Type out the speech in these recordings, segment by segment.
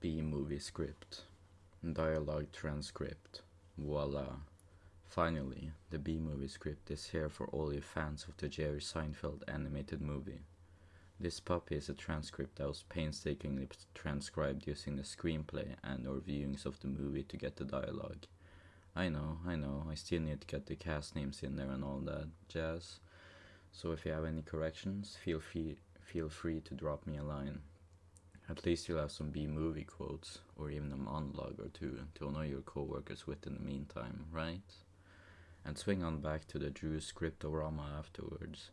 B movie script. Dialogue transcript. Voila. Finally, the B movie script is here for all you fans of the Jerry Seinfeld animated movie. This puppy is a transcript that was painstakingly transcribed using the screenplay and or viewings of the movie to get the dialogue. I know, I know, I still need to get the cast names in there and all that jazz. So if you have any corrections, feel free feel free to drop me a line. At least you'll have some B movie quotes or even a monologue or two to annoy your coworkers with in the meantime, right? And swing on back to the Drew scriptorama afterwards,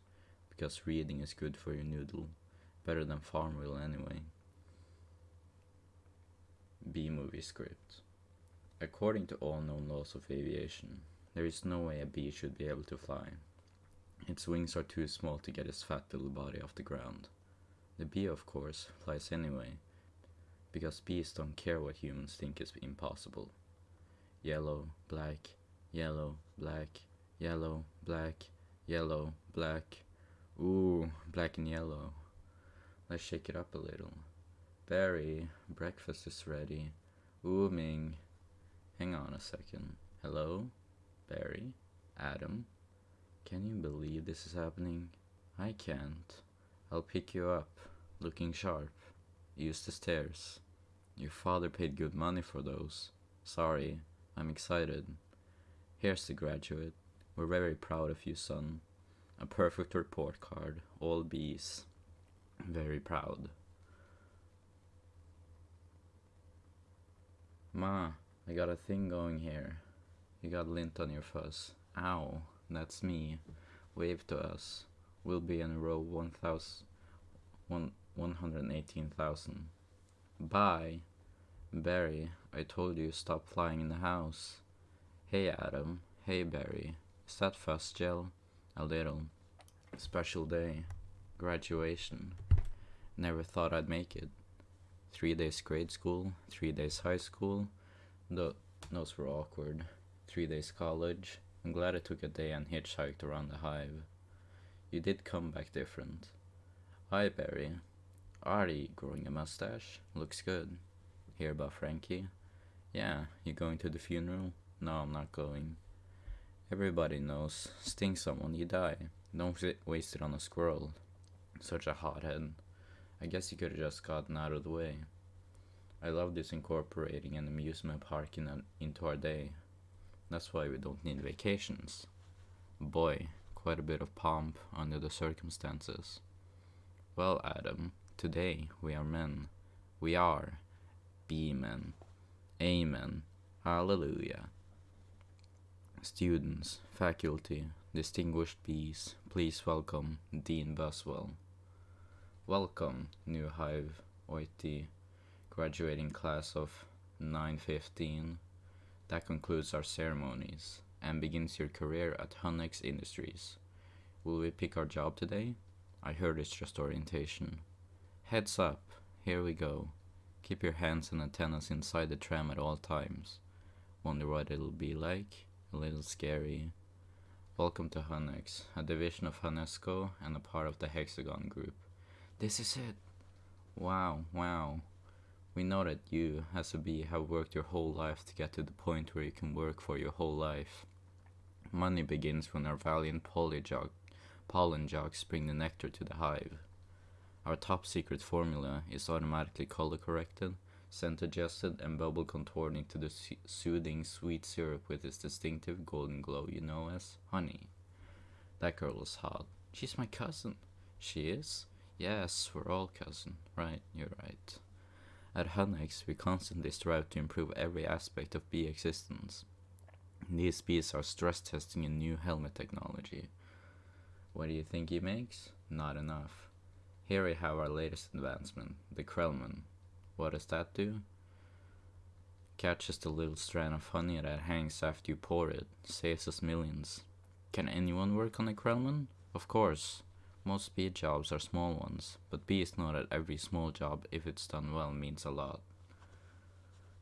because reading is good for your noodle, better than Farmville anyway. B movie script. According to all known laws of aviation, there is no way a bee should be able to fly. Its wings are too small to get its fat little body off the ground. The bee, of course, flies anyway, because bees don't care what humans think is impossible. Yellow, black, yellow, black, yellow, black, yellow, black. Ooh, black and yellow. Let's shake it up a little. Barry, breakfast is ready. Ooh, Ming. Hang on a second. Hello? Barry? Adam? Can you believe this is happening? I can't. I'll pick you up looking sharp. Use the stairs. Your father paid good money for those. Sorry, I'm excited. Here's the graduate. We're very proud of you, son. A perfect report card, all B's. Very proud. Ma, I got a thing going here. You got lint on your fuzz. Ow, that's me. Wave to us. We'll be in row 1000. 118,000. Bye. Barry, I told you stop flying in the house. Hey Adam, hey Barry, is that fuzz gel? A little. Special day. Graduation. Never thought I'd make it. Three days grade school, three days high school. Th those were awkward. Three days college. I'm glad I took a day and hitchhiked around the hive. You did come back different. Hi Barry, Already growing a mustache. Looks good. Hear about Frankie? Yeah, you going to the funeral? No, I'm not going. Everybody knows. Sting someone, you die. Don't waste it on a squirrel. Such a hothead. I guess you could have just gotten out of the way. I love this incorporating an amusement park in into our day. That's why we don't need vacations. Boy, quite a bit of pomp under the circumstances. Well, Adam, Today we are men. We are be men. Amen. Hallelujah. Students, faculty, distinguished bees, please welcome Dean Buzzwell. Welcome, new Hive OIT graduating class of 915. That concludes our ceremonies and begins your career at Honex Industries. Will we pick our job today? I heard it's just orientation. Heads up, here we go. Keep your hands and antennas inside the tram at all times. Wonder what it'll be like? A little scary. Welcome to Honex, a division of Honesco and a part of the Hexagon Group. This is it! Wow, wow. We know that you, as a bee, have worked your whole life to get to the point where you can work for your whole life. Money begins when our valiant pollen jocks bring the nectar to the hive. Our top secret formula is automatically color corrected, scent adjusted, and bubble contoured into the soothing sweet syrup with its distinctive golden glow you know as honey. That girl is hot. She's my cousin. She is? Yes, we're all cousin. Right, you're right. At Honex, we constantly strive to improve every aspect of bee existence. These bees are stress testing a new helmet technology. What do you think he makes? Not enough. Here we have our latest advancement, the Krellman. What does that do? Catches the little strand of honey that hangs after you pour it, saves us millions. Can anyone work on a Krellman? Of course. Most bee jobs are small ones, but bees know that every small job, if it's done well, means a lot.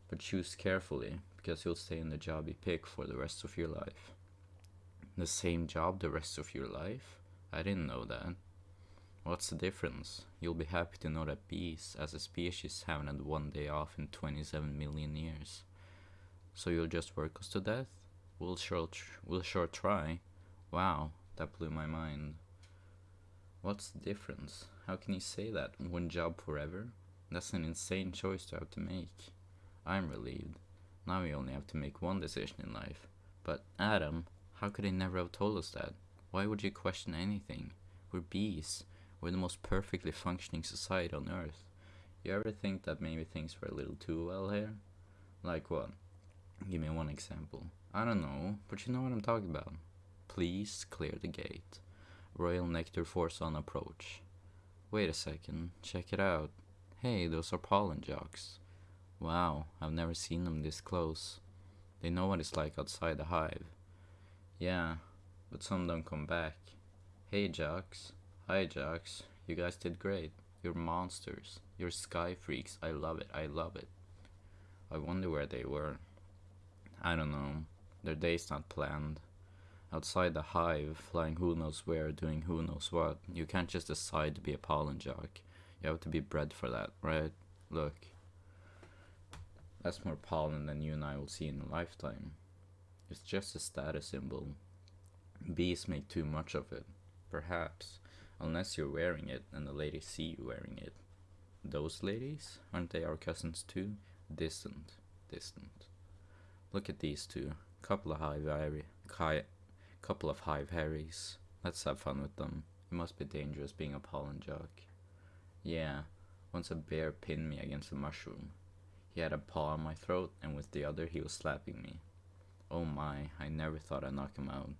But choose carefully, because you'll stay in the job you pick for the rest of your life. The same job the rest of your life? I didn't know that. What's the difference? You'll be happy to know that bees, as a species, haven't had one day off in 27 million years. So you'll just work us to death? We'll sure, tr- we'll sure try. Wow, that blew my mind. What's the difference? How can you say that? One job forever? That's an insane choice to have to make. I'm relieved. Now we only have to make one decision in life. But, Adam, how could they never have told us that? Why would you question anything? We're bees. We're the most perfectly functioning society on Earth. You ever think that maybe things were a little too well here? Like what? Give me one example. I don't know, but you know what I'm talking about. Please clear the gate. Royal Nectar Force on approach. Wait a second, check it out. Hey, those are pollen jocks. Wow, I've never seen them this close. They know what it's like outside the hive. Yeah, but some don't come back. Hey, jocks. Hi, jocks. You guys did great. You're monsters. You're sky freaks. I love it. I love it. I wonder where they were. I don't know. Their day's not planned. Outside the hive, flying who knows where, doing who knows what, you can't just decide to be a pollen jock. You have to be bred for that, right? Look. That's more pollen than you and I will see in a lifetime. It's just a status symbol. Bees make too much of it. Perhaps. Unless you're wearing it and the ladies see you wearing it. Those ladies? Aren't they our cousins too? Distant. Distant. Look at these two. Couple of hive Harry, couple of hive Harrys. Let's have fun with them. It must be dangerous being a pollen jock. Yeah, once a bear pinned me against a mushroom. He had a paw on my throat, and with the other he was slapping me. Oh my, I never thought I'd knock him out.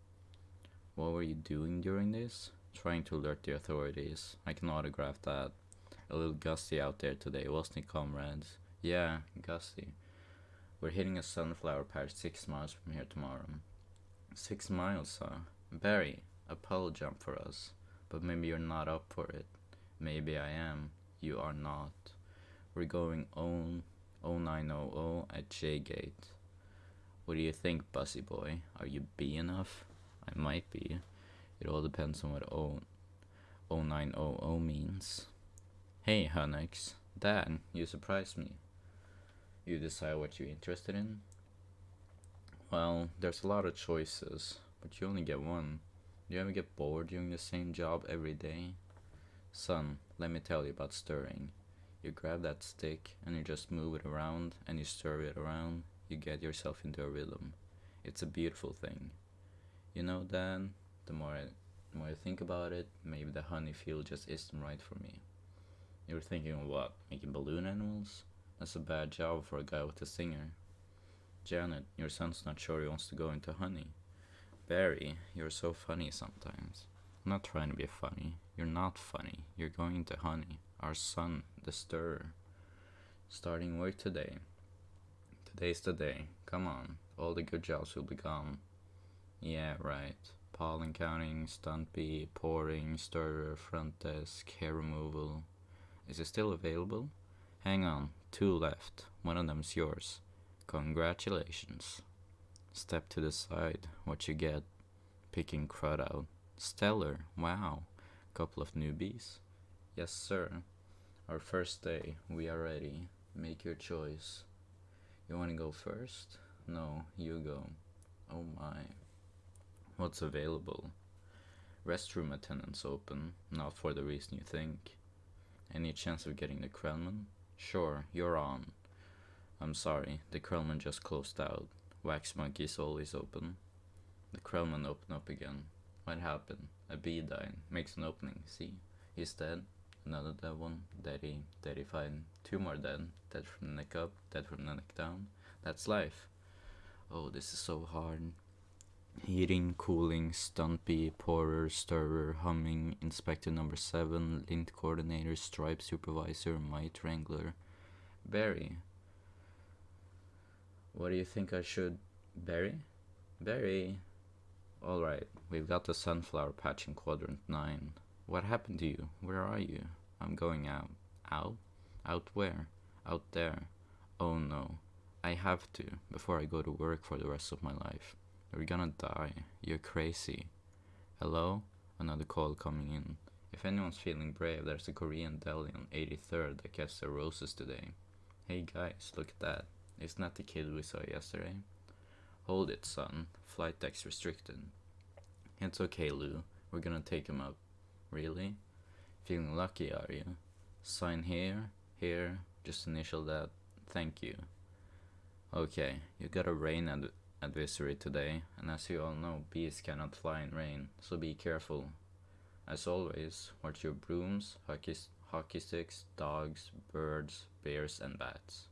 What were you doing during this? Trying to alert the authorities. I can autograph that. A little gusty out there today, wasn't it, comrades? Yeah, gusty. We're hitting a sunflower patch six miles from here tomorrow. Six miles, huh? Barry, a puddle jump for us. But maybe you're not up for it. Maybe I am. You are not. We're going on 0900 at J Gate. What do you think, Buzzy boy? Are you B enough? I might be. It all depends on what O 0900 means. Hey, Honex. Dad, you surprised me. You decide what you're interested in? Well, there's a lot of choices, but you only get one. Do you ever get bored doing the same job every day? Son, let me tell you about stirring. You grab that stick and you just move it around and you stir it around, you get yourself into a rhythm. It's a beautiful thing. You know, Dan, the more I, the more I think about it, maybe the honey field just isn't right for me. You're thinking what? Making balloon animals? That's a bad job for a guy with a singer. Janet, your son's not sure he wants to go into honey. Barry, you're so funny sometimes. I'm not trying to be funny. You're not funny. You're going into honey. Our son, the stirrer. Starting work today. Today's the day. Come on. All the good jobs will be gone. Yeah, right. Pollen counting, stunt bee, pouring, stirrer, front desk, hair removal. Is it still available? Hang on. Two left. One of them's yours. Congratulations. Step to the side. What you get? Picking crud out. Stellar. Wow. Couple of newbies. Yes, sir. Our first day. We are ready. Make your choice. You want to go first? No, you go. Oh my. What's available? Restroom attendants open. Not for the reason you think. Any chance of getting the Krellman? Sure, you're on. I'm sorry, the Krellman just closed out. Wax Monkey is always open. The Krellman opened up again. What happened? A bee died. Makes an opening. See? He's dead. Another dead one. Daddy. Daddy fine. Two more dead. Dead from the neck up. Dead from the neck down. That's life. Oh, this is so hard. Heating, cooling, bee, pourer, stirrer, humming, inspector number seven, lint coordinator, stripe supervisor, mite wrangler. Barry. What do you think I should. Barry? Barry. Alright, we've got the sunflower patch in quadrant 9. What happened to you? Where are you? I'm going out. Out? Out where? Out there. Oh no. I have to, before I go to work for the rest of my life. You're gonna die. You're crazy. Hello? Another call coming in. If anyone's feeling brave, there's a Korean deli on 83rd that gets their roses today. Hey guys, look at that. Isn't that the kid we saw yesterday? Hold it, son. Flight deck's restricted. It's okay, Lou. We're gonna take him up. Really? Feeling lucky, are you? Sign here, here, just initial that. Thank you. Okay, you got a rain ad- advisory today, and as you all know, bees cannot fly in rain, so be careful. As always, watch your brooms, hockey, hockey sticks, dogs, birds, bears, and bats.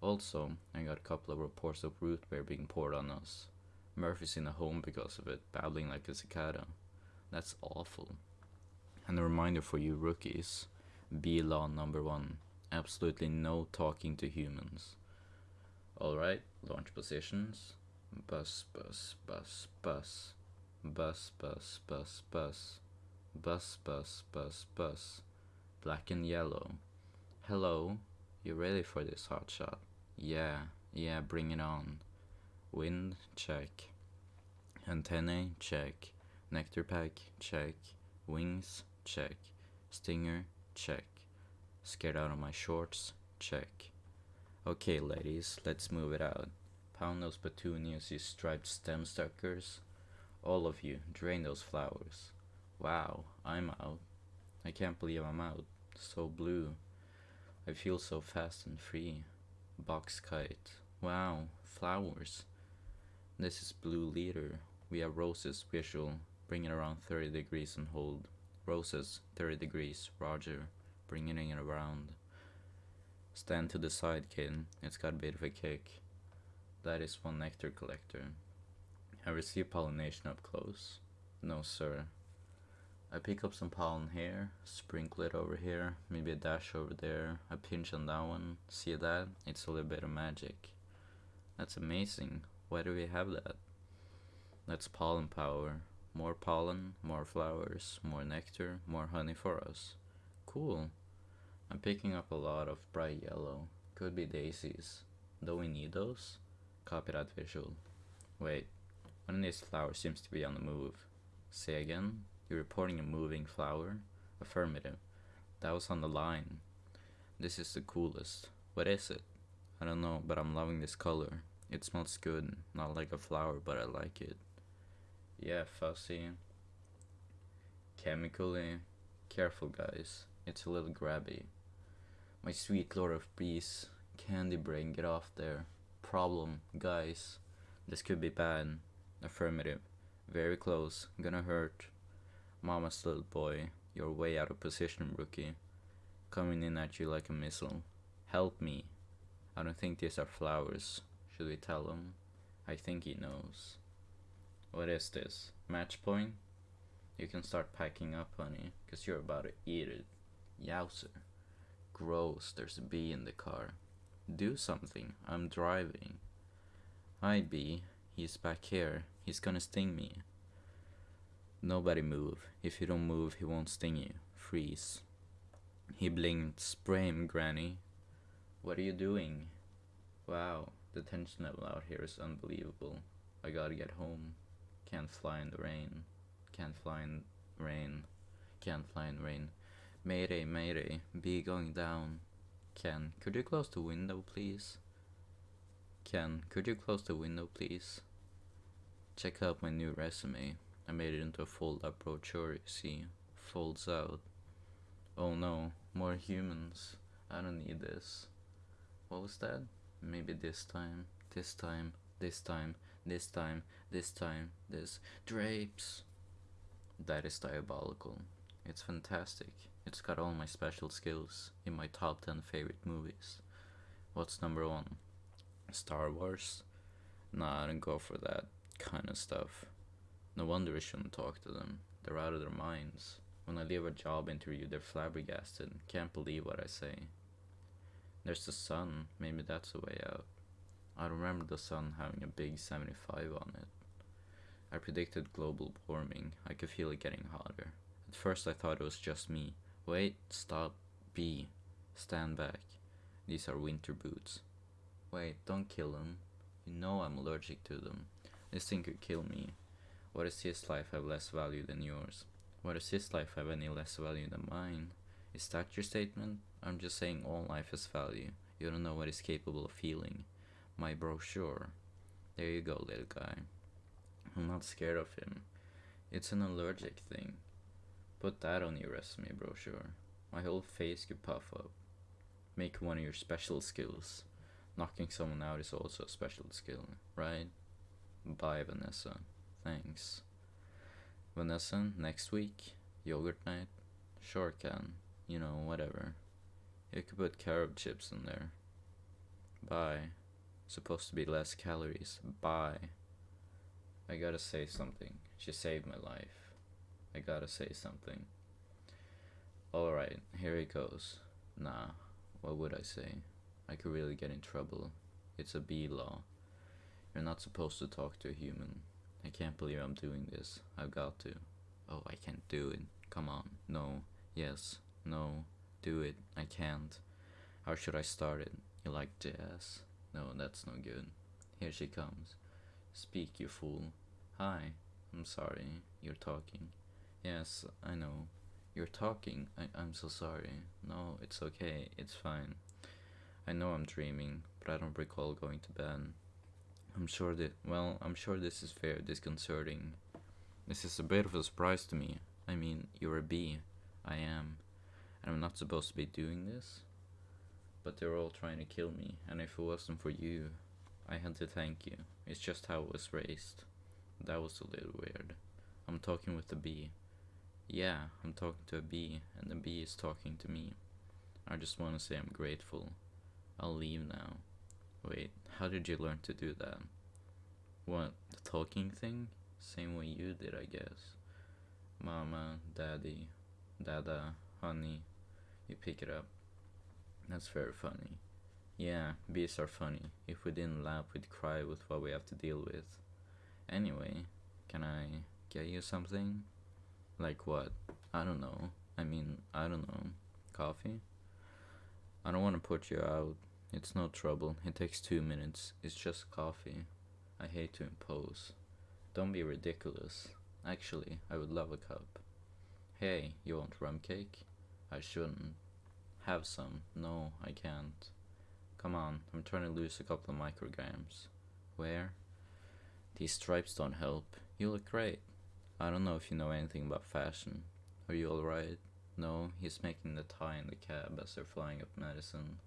Also, I got a couple of reports of root beer being poured on us. Murphy's in a home because of it, babbling like a cicada. That's awful. And a reminder for you rookies be law number one absolutely no talking to humans. Alright, launch positions. Bus, bus, bus, bus. Bus, bus, bus, bus. Bus, bus, bus, bus. Black and yellow. Hello, you ready for this hotshot? Yeah, yeah, bring it on. Wind, check. Antennae, check. Nectar pack, check. Wings, check. Stinger, check. Scared out of my shorts, check. Okay, ladies, let's move it out. Pound those petunias, you striped stem suckers. All of you, drain those flowers. Wow, I'm out. I can't believe I'm out. So blue. I feel so fast and free. Box kite. Wow, flowers. This is blue leader. We have roses visual. Bring it around 30 degrees and hold. Roses, 30 degrees. Roger. Bringing it around. Stand to the side, kid. It's got a bit of a kick. That is one nectar collector. I receive pollination up close. No, sir. I pick up some pollen here, sprinkle it over here, maybe a dash over there, a pinch on that one. See that? It's a little bit of magic. That's amazing. Why do we have that? That's pollen power. More pollen, more flowers, more nectar, more honey for us. Cool. I'm picking up a lot of bright yellow. Could be daisies. Do we need those? Copyright visual. Wait, one of these flowers seems to be on the move. Say again? You're reporting a moving flower? Affirmative. That was on the line. This is the coolest. What is it? I don't know, but I'm loving this color. It smells good. Not like a flower, but I like it. Yeah, fussy. Chemically. Careful, guys. It's a little grabby. My sweet lord of bees. Candy brain, get off there. Problem, guys. This could be bad. Affirmative. Very close. Gonna hurt. Mama's little boy. You're way out of position, rookie. Coming in at you like a missile. Help me. I don't think these are flowers. Should we tell him? I think he knows. What is this? Match point? You can start packing up, honey, because you're about to eat it. Yowzer. Gross, there's a bee in the car. Do something, I'm driving. Hi, bee. He's back here. He's gonna sting me. Nobody move. If you don't move, he won't sting you. Freeze. He blinked. Spray him, Granny. What are you doing? Wow, the tension level out here is unbelievable. I gotta get home. Can't fly in the rain. Can't fly in rain. Can't fly in rain. Mayday, mayday. be going down. Ken, could you close the window, please? Ken, could you close the window, please? Check out my new resume. I made it into a fold up brochure, you see. Folds out. Oh no, more humans. I don't need this. What was that? Maybe this time, this time, this time, this time, this time, this. Drapes! That is diabolical. It's fantastic. It's got all my special skills in my top 10 favorite movies. What's number one? Star Wars? Nah, I don't go for that kind of stuff. No wonder I shouldn't talk to them. They're out of their minds. When I leave a job interview, they're flabbergasted. Can't believe what I say. There's the sun. Maybe that's the way out. I remember the sun having a big 75 on it. I predicted global warming. I could feel it getting hotter. At first, I thought it was just me. Wait, stop, B. Stand back. These are winter boots. Wait, don't kill them. You know I'm allergic to them. This thing could kill me. What does his life have less value than yours? What does his life have any less value than mine? Is that your statement? I'm just saying all life has value. You don't know what he's capable of feeling. My brochure. There you go, little guy. I'm not scared of him. It's an allergic thing. Put that on your resume brochure. My whole face could puff up. Make one of your special skills. Knocking someone out is also a special skill, right? Bye, Vanessa. Thanks. Vanessa, next week? Yogurt night? Sure can. You know, whatever. You could put carob chips in there. Bye. Supposed to be less calories. Bye. I gotta say something. She saved my life. I gotta say something. Alright, here it goes. Nah, what would I say? I could really get in trouble. It's a B law. You're not supposed to talk to a human. I can't believe I'm doing this. I've got to. Oh, I can't do it. Come on. No. Yes. No. Do it. I can't. How should I start it? You like jazz? No, that's no good. Here she comes. Speak, you fool. Hi. I'm sorry. You're talking. Yes, I know. You're talking. I, I'm so sorry. No, it's okay. It's fine. I know I'm dreaming, but I don't recall going to bed. I'm sure that, well, I'm sure this is very disconcerting. This is a bit of a surprise to me. I mean, you're a bee. I am. And I'm not supposed to be doing this. But they're all trying to kill me, and if it wasn't for you, I had to thank you. It's just how I was raised. That was a little weird. I'm talking with a bee. Yeah, I'm talking to a bee, and the bee is talking to me. I just want to say I'm grateful. I'll leave now. Wait, how did you learn to do that? What, the talking thing? Same way you did, I guess. Mama, daddy, dada, honey. You pick it up. That's very funny. Yeah, bees are funny. If we didn't laugh, we'd cry with what we have to deal with. Anyway, can I get you something? Like what? I don't know. I mean, I don't know. Coffee? I don't want to put you out. It's no trouble. It takes two minutes. It's just coffee. I hate to impose. Don't be ridiculous. Actually, I would love a cup. Hey, you want rum cake? I shouldn't. Have some. No, I can't. Come on, I'm trying to lose a couple of micrograms. Where? These stripes don't help. You look great. I don't know if you know anything about fashion. Are you alright? No, he's making the tie in the cab as they're flying up Madison.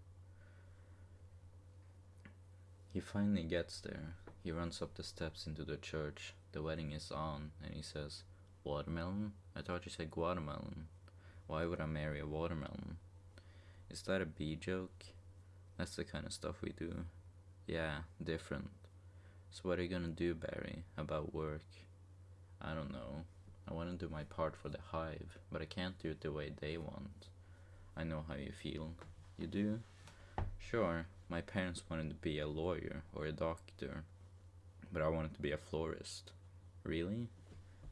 He finally gets there. He runs up the steps into the church. The wedding is on, and he says, Watermelon? I thought you said Guatemalan. Why would I marry a watermelon? Is that a bee joke? That's the kind of stuff we do. Yeah, different. So what are you gonna do, Barry, about work? I don't know. I want to do my part for the hive, but I can't do it the way they want. I know how you feel. You do? Sure, my parents wanted to be a lawyer or a doctor, but I wanted to be a florist. Really?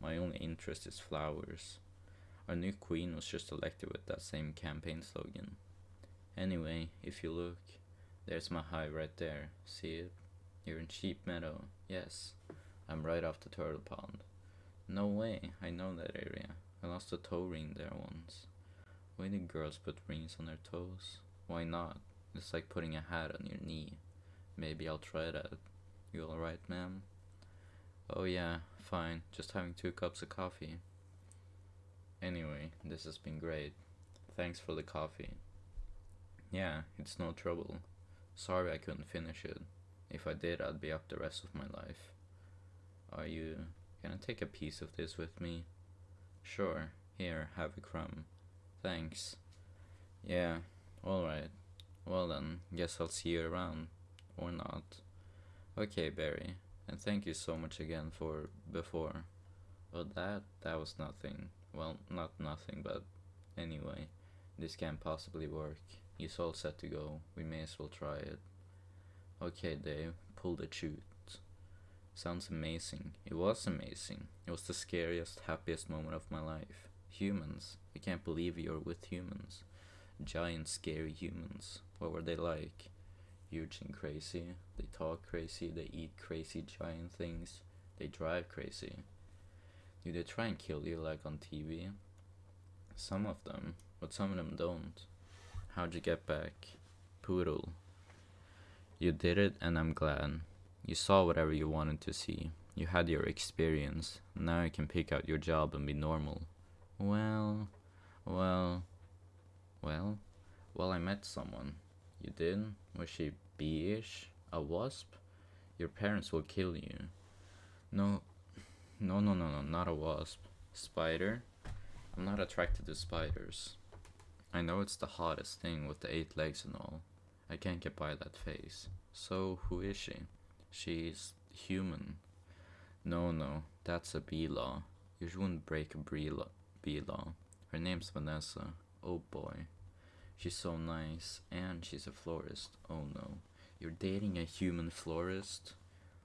My only interest is flowers. Our new queen was just elected with that same campaign slogan. Anyway, if you look, there's my hive right there. See it? You're in Sheep Meadow. Yes, I'm right off the turtle pond. No way, I know that area. I lost a toe ring there once. Why do girls put rings on their toes? Why not? It's like putting a hat on your knee. Maybe I'll try that. You alright, ma'am? Oh yeah, fine. Just having two cups of coffee. Anyway, this has been great. Thanks for the coffee. Yeah, it's no trouble. Sorry I couldn't finish it. If I did, I'd be up the rest of my life. Are you... Can I take a piece of this with me? Sure. Here, have a crumb. Thanks. Yeah, alright. Well then, guess I'll see you around. Or not. Okay, Barry. And thank you so much again for before. Well, that, that was nothing. Well, not nothing, but anyway, this can't possibly work. He's all set to go. We may as well try it. Okay, Dave, pull the chute. Sounds amazing. It was amazing. It was the scariest, happiest moment of my life. Humans. I can't believe you're with humans. Giant, scary humans. What were they like? Huge and crazy. They talk crazy. They eat crazy giant things. They drive crazy. Do they try and kill you like on TV? Some of them, but some of them don't. How'd you get back? Poodle. You did it, and I'm glad. You saw whatever you wanted to see. You had your experience. Now you can pick out your job and be normal. Well, well, well, well, I met someone. You did? Was she bee-ish? A wasp? Your parents will kill you. No, no, no, no, no, not a wasp. Spider? I'm not attracted to spiders. I know it's the hottest thing with the eight legs and all. I can't get by that face. So, who is she? She's human. No, no, that's a bee law. You shouldn't break a bee law. Bee law. Her name's Vanessa. Oh boy. She's so nice, and she's a florist. Oh no. You're dating a human florist?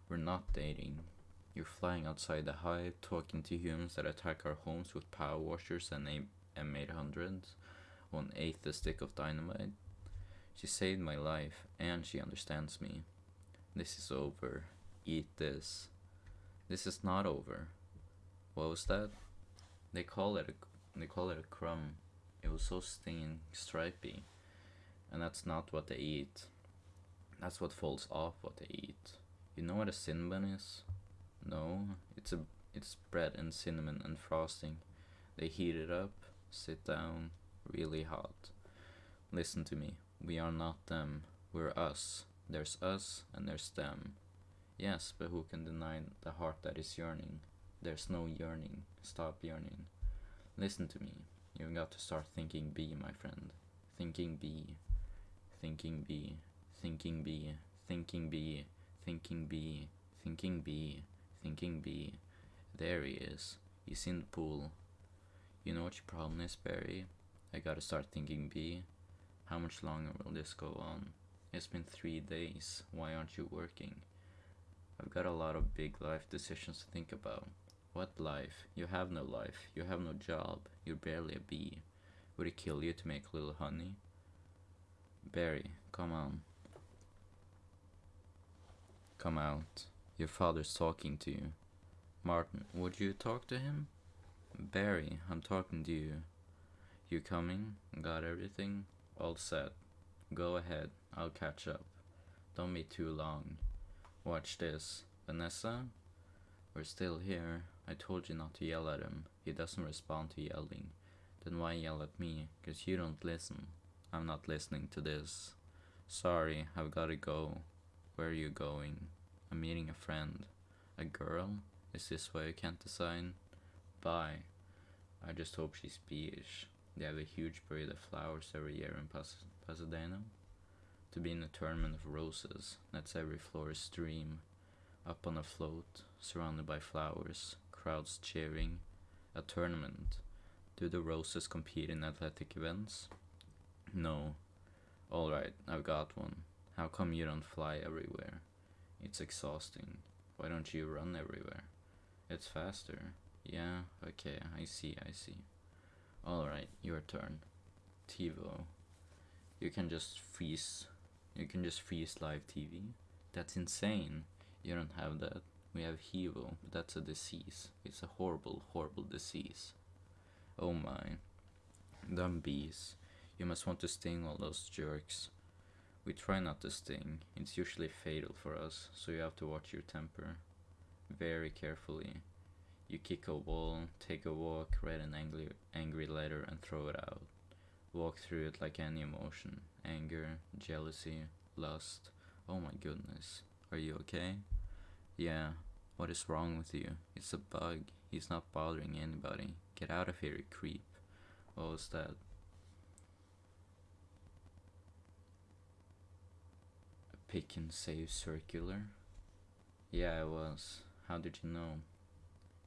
We're not dating. You're flying outside the hive, talking to humans that attack our homes with power washers and M800s, one eighth the stick of dynamite. She saved my life, and she understands me. This is over. Eat this. This is not over. What was that? They call it a they call it a crumb. It was so stinging, stripy, and that's not what they eat. That's what falls off what they eat. You know what a cinnamon is? No, it's a it's bread and cinnamon and frosting. They heat it up, sit down, really hot. Listen to me. We are not them. We're us. There's us and there's them. Yes, but who can deny the heart that is yearning? There's no yearning. Stop yearning. Listen to me. You've got to start thinking B, my friend. Thinking B. Thinking B. Thinking B. Thinking B. Thinking B. Thinking B. Thinking B. There he is. He's in the pool. You know what your problem is, Barry? I gotta start thinking B. How much longer will this go on? It's been three days. Why aren't you working? I've got a lot of big life decisions to think about. What life? You have no life. You have no job. You're barely a bee. Would it kill you to make a little honey? Barry, come on. Come out. Your father's talking to you. Martin, would you talk to him? Barry, I'm talking to you. You coming? Got everything? All set. Go ahead. I'll catch up. Don't be too long. Watch this. Vanessa? We're still here. I told you not to yell at him. He doesn't respond to yelling. Then why yell at me? Cause you don't listen. I'm not listening to this. Sorry, I've gotta go. Where are you going? I'm meeting a friend. A girl? Is this why you can't decide? Bye. I just hope she's beige. They have a huge parade of flowers every year in Pas Pasadena. To be in a tournament of roses, that's every florist's dream. Up on a float, surrounded by flowers, crowds cheering. A tournament. Do the roses compete in athletic events? No. Alright, I've got one. How come you don't fly everywhere? It's exhausting. Why don't you run everywhere? It's faster. Yeah, okay, I see, I see. Alright, your turn. TiVo. You can just freeze. You can just freeze live TV. That's insane. You don't have that. We have HIVO, but that's a disease. It's a horrible, horrible disease. Oh my. Dumb bees. You must want to sting all those jerks. We try not to sting. It's usually fatal for us, so you have to watch your temper. Very carefully. You kick a wall, take a walk, write an angry, angry letter and throw it out. Walk through it like any emotion. Anger, jealousy, lust. Oh my goodness. Are you okay? Yeah, what is wrong with you? It's a bug. He's not bothering anybody. Get out of here, you creep. What was that? A pick and save circular? Yeah, it was. How did you know?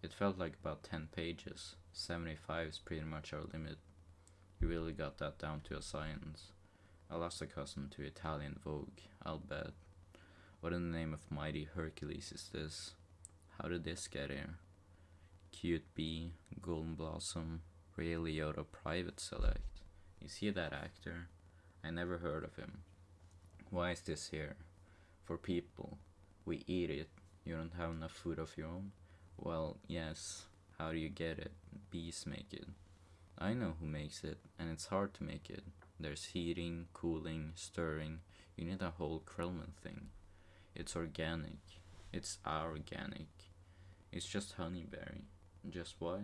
It felt like about 10 pages. 75 is pretty much our limit. You really got that down to a science. I lost accustomed to Italian Vogue, I'll bet. What in the name of mighty Hercules is this? How did this get here? Cute Bee, Golden Blossom, Ray Liotta Private Select. You see that actor? I never heard of him. Why is this here? For people. We eat it. You don't have enough food of your own? Well, yes. How do you get it? Bees make it. I know who makes it, and it's hard to make it. There's heating, cooling, stirring. You need a whole Krellman thing. It's organic. It's organic. It's just honeyberry. Just what?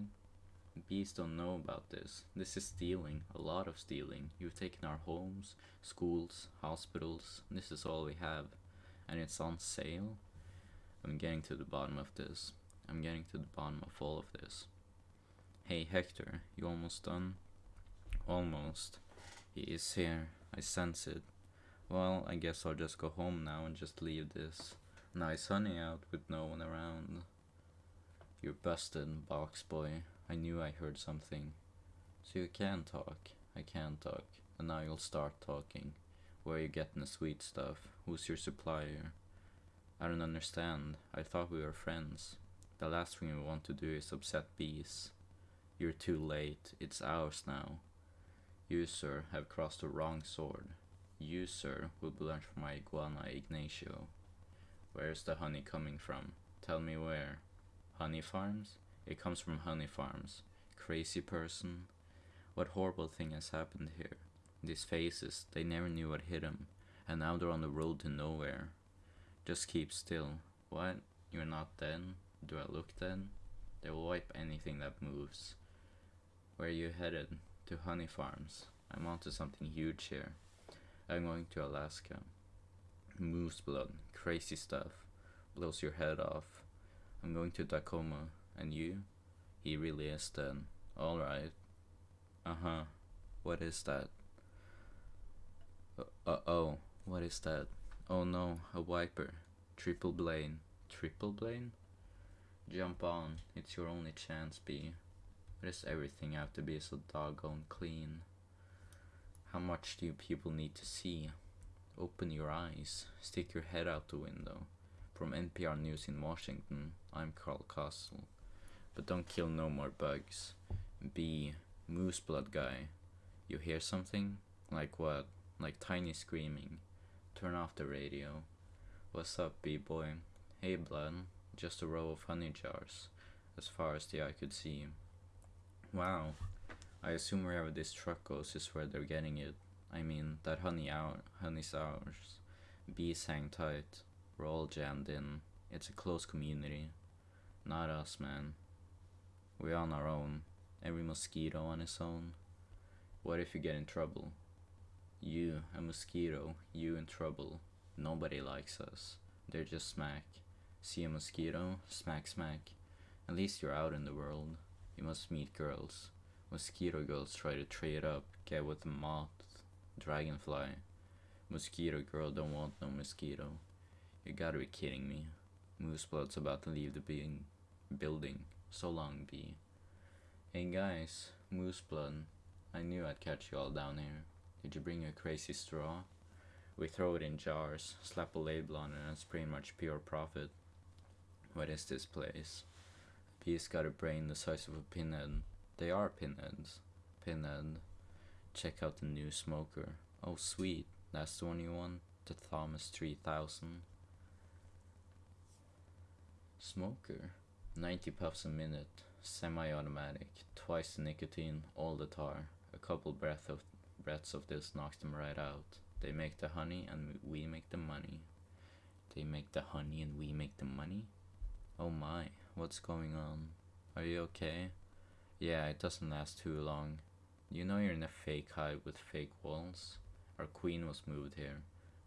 Bees don't know about this. This is stealing, a lot of stealing. You've taken our homes, schools, hospitals. This is all we have. And it's on sale? I'm getting to the bottom of this. I'm getting to the bottom of all of this. Hey Hector, you almost done? Almost. He is here. I sense it. Well, I guess I'll just go home now and just leave this nice honey out with no one around. You're busted, box boy. I knew I heard something. So you can talk. I can talk. And now you'll start talking. Where are you getting the sweet stuff? Who's your supplier? I don't understand. I thought we were friends. The last thing we want to do is upset bees. You're too late. It's ours now. You, sir, have crossed the wrong sword. You, sir, will learned from my iguana Ignacio. Where's the honey coming from? Tell me where. Honey farms? It comes from honey farms. Crazy person. What horrible thing has happened here? These faces, they never knew what hit them, and now they're on the road to nowhere. Just keep still. What? You're not dead? Do I look dead? They will wipe anything that moves. Where are you headed? To honey farms. I'm onto something huge here. I'm going to Alaska. Moose blood, crazy stuff, blows your head off. I'm going to Tacoma, and you? He really is dead. Alright. Uh huh. What is that? Uh, uh oh, what is that? Oh no, a wiper. Triple blade. Triple blade? Jump on, it's your only chance, B. Why does everything have to be so doggone clean? How much do you people need to see? Open your eyes, stick your head out the window. From NPR News in Washington, I'm Carl Kasell. But don't kill no more bugs. B. Moose blood guy. You hear something? Like what? Like tiny screaming. Turn off the radio. What's up, B-boy? Hey, blood. Just a row of honey jars, as far as the eye could see. Wow. I assume wherever this truck goes is where they're getting it. I mean, that honey out, honey's ours. Bees hang tight. We're all jammed in. It's a close community. Not us, man. We're on our own. Every mosquito on its own. What if you get in trouble? You, a mosquito, you in trouble. Nobody likes us. They're just smack. See a mosquito? Smack, smack. At least you're out in the world. You must meet girls. Mosquito girls try to trade up, get with a moth, dragonfly. Mosquito girl don't want no mosquito. You gotta be kidding me. Mooseblood's about to leave the being building. So long, B. Hey guys, Mooseblood. I knew I'd catch you all down here. Did you bring your crazy straw? We throw it in jars, slap a label on it, and it's pretty much pure profit. What is this place? Bee's got a brain the size of a pinhead. They are pinheads. Pinhead. Check out the new smoker. Oh sweet, that's the one you want? The Thomas 3000. Smoker. 90 puffs a minute. Semi-automatic. Twice the nicotine, all the tar. A couple breath of breaths of this knocks them right out. They make the honey and we make the money. They make the honey and we make the money? Oh my, what's going on? Are you okay? Yeah, it doesn't last too long. You know you're in a fake hive with fake walls? Our queen was moved here.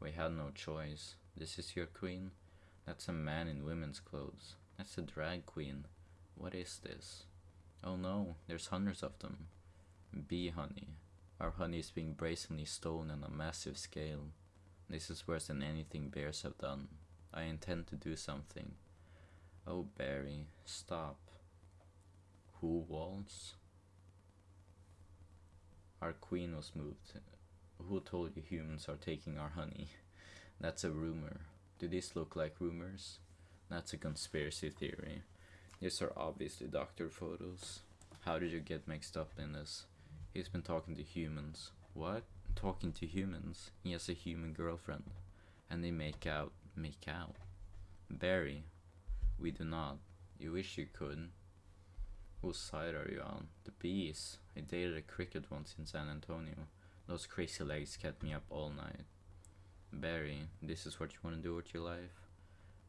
We had no choice. This is your queen? That's a man in women's clothes. That's a drag queen. What is this? Oh no, there's hundreds of them. Bee honey. Our honey is being brazenly stolen on a massive scale. This is worse than anything bears have done. I intend to do something. Oh, Barry, stop. Who walls? Our queen was moved. Who told you humans are taking our honey? That's a rumor. Do these look like rumors? That's a conspiracy theory. These are obviously doctor photos. How did you get mixed up in this? He's been talking to humans. What? Talking to humans? He has a human girlfriend. And they make out. Make out. Barry, we do not. You wish you could. Whose side are you on? The bees. I dated a cricket once in San Antonio. Those crazy legs kept me up all night. Barry, this is what you want to do with your life?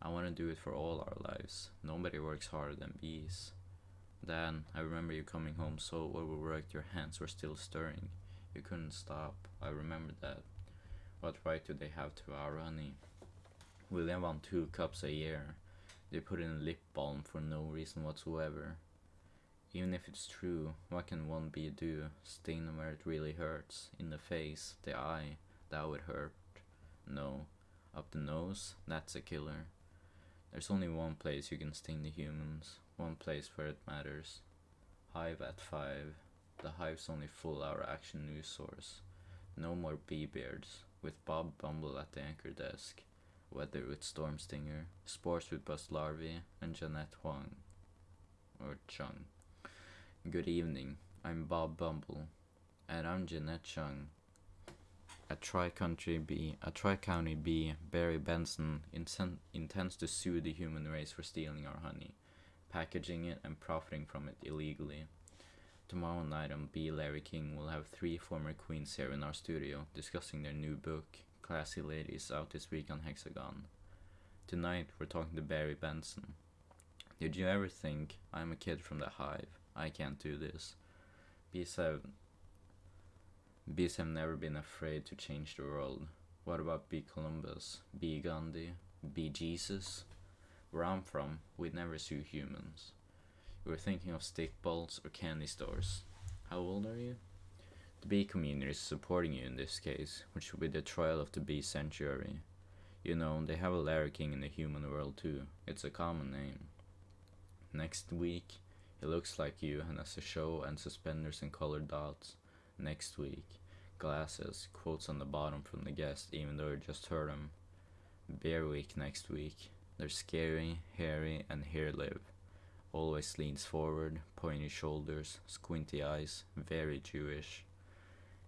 I want to do it for all our lives. Nobody works harder than bees. Dan, I remember you coming home so overworked your hands were still stirring. You couldn't stop. I remember that. What right do they have to our honey? We live on two cups a year. They put in lip balm for no reason whatsoever. Even if it's true, what can one bee do? Sting where it really hurts. In the face, the eye, that would hurt. No. Up the nose, that's a killer. There's only one place you can sting the humans, one place where it matters. Hive at 5. The Hive's only full hour action news source. No more bee beards, with Bob Bumble at the anchor desk. Weather with Storm Stinger, Sports with Buzz Larvi, and Jeanette Huang. Or Chung. Good evening, I'm Bob Bumble. And I'm Jeanette Chung. A Tri-Country Bee, a Tri-County Bee, Barry Benson, inten- intends to sue the human race for stealing our honey, packaging it, and profiting from it illegally. Tomorrow night on B. Larry King, we'll have three former queens here in our studio discussing their new book, Classy Ladies, out this week on Hexagon. Tonight, we're talking to Barry Benson. Did you ever think, I'm a kid from the hive, I can't do this? Bees have Bees have never been afraid to change the world. What about B. Columbus, B. Gandhi, B. Jesus? Where I'm from, we'd never sue humans. You were thinking of stick balls or candy stores. How old are you? The bee community is supporting you in this case, which will be the trial of the bee sanctuary. You know, they have a Larry King in the human world too. It's a common name. Next week, he looks like you and has a show and suspenders and colored dots. Next week, glasses, quotes on the bottom from the guest, even though you just heard him. Bear Week next week. They're scary, hairy, and hair live. Always leans forward, pointy shoulders, squinty eyes, very Jewish.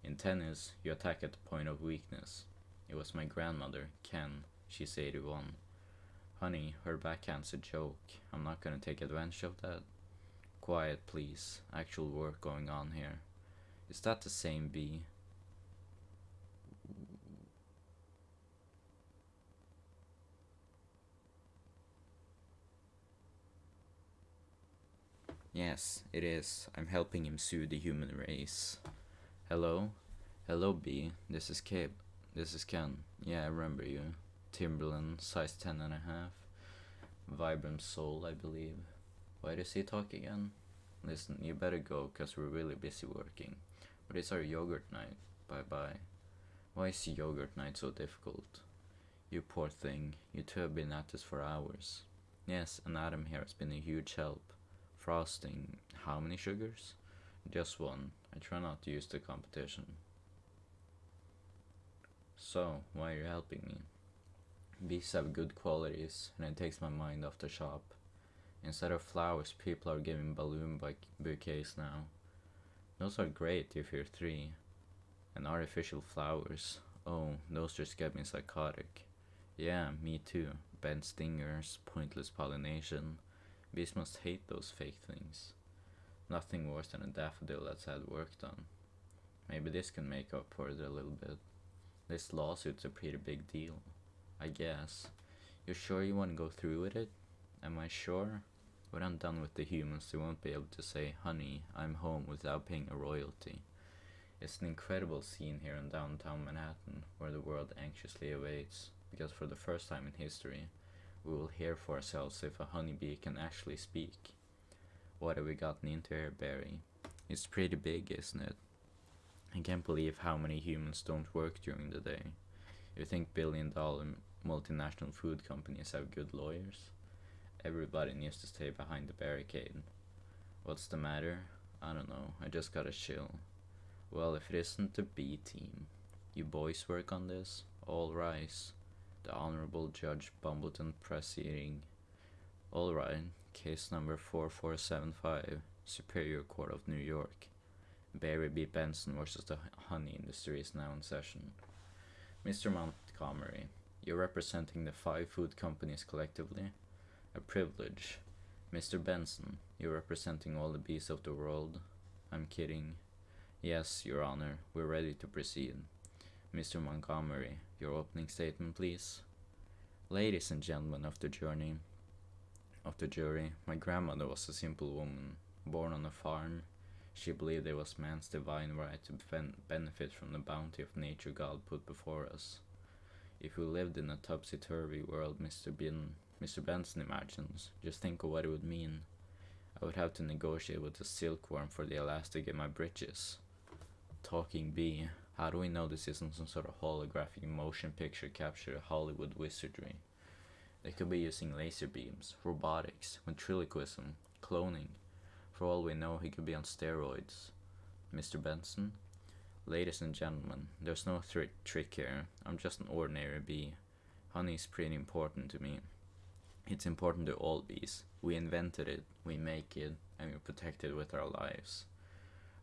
In tennis, you attack at the point of weakness. It was my grandmother, Ken. She's 81. Honey, her backhand's a joke. I'm not gonna take advantage of that. Quiet, please. Actual work going on here. Is that the same bee? Yes, it is. I'm helping him sue the human race. Hello? Hello, B. This is Kip. This is Ken. Yeah, I remember you. Timberland, size ten and a half. Vibram sole, I believe. Why does he talk again? Listen, you better go, cause we're really busy working. But it's our yogurt night. Bye bye. Why is yogurt night so difficult? You poor thing. You two have been at this for hours. Yes, and Adam here has been a huge help. Frosting, how many sugars? Just one. I try not to use the competition. So, why are you helping me? Bees have good qualities, and it takes my mind off the shop. Instead of flowers, people are giving balloon bouquets now. Those are great if you're three. And artificial flowers, oh, those just get me psychotic. Yeah, me too. Bent stingers, pointless pollination. Bees must hate those fake things. Nothing worse than a daffodil that's had work done. Maybe this can make up for it a little bit. This lawsuit's a pretty big deal. I guess. You're sure you want to go through with it? Am I sure? When I'm done with the humans, they won't be able to say, honey, I'm home without paying a royalty. It's an incredible scene here in downtown Manhattan, where the world anxiously awaits, because for the first time in history, we will hear for ourselves if a honeybee can actually speak. What have we gotten into here, Barry? It's pretty big, isn't it? I can't believe how many humans don't work during the day. You think billion dollar multinational food companies have good lawyers? Everybody needs to stay behind the barricade. What's the matter? I don't know, I just got a chill. Well, if it isn't the B team. You boys work on this? All rise. The Honorable Judge Bumbleton proceeding. All right, case number 4475, Superior Court of New York. Barry B. Benson versus the honey industry is now in session. Mr. Montgomery, you're representing the five food companies collectively? A privilege. Mr. Benson, You're representing all the bees of the world. I'm kidding. Yes, Your Honor, we're ready to proceed. Mr. Montgomery, your opening statement, please. Ladies and gentlemen of the journey, of the jury, my grandmother was a simple woman, born on a farm. She believed it was man's divine right to ben- benefit from the bounty of nature God put before us. If we lived in a topsy-turvy world Mr. Bin, Mr. Benson imagines, just think of what it would mean. I would have to negotiate with a silkworm for the elastic in my breeches. Talking bee. How do we know this isn't some sort of holographic motion picture capture Hollywood wizardry? They could be using laser beams, robotics, ventriloquism, cloning. For all we know, he could be on steroids. Mr. Benson? Ladies and gentlemen, there's no trick here. I'm just an ordinary bee. Honey is pretty important to me. It's important to all bees. We invented it, we make it, and we protect it with our lives.